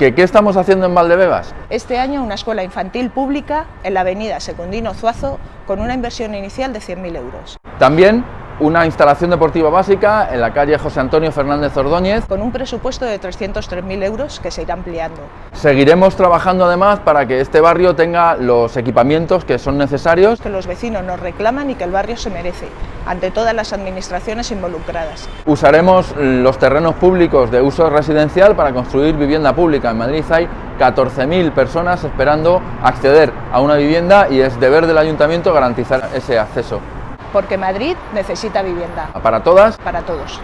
¿Que qué estamos haciendo en Valdebebas? Este año una escuela infantil pública en la avenida Secundino Zuazo con una inversión inicial de 100.000 euros. También una instalación deportiva básica en la calle José Antonio Fernández Ordóñez. Con un presupuesto de 303.000 euros que se irá ampliando. Seguiremos trabajando además para que este barrio tenga los equipamientos que son necesarios. Que los vecinos nos reclaman y que el barrio se merece, ante todas las administraciones involucradas. Usaremos los terrenos públicos de uso residencial para construir vivienda pública. En Madrid hay 14.000 personas esperando acceder a una vivienda y es deber del ayuntamiento garantizar ese acceso porque Madrid necesita vivienda. ¿Para todas? Para todos.